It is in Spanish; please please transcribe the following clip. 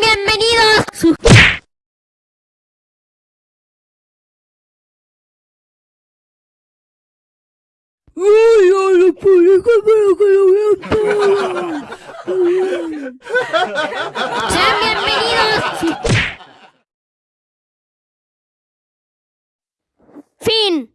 bienvenidos. ¡Ay, ya lo pude comer que lo vean todo! Sean bienvenidos. Fin.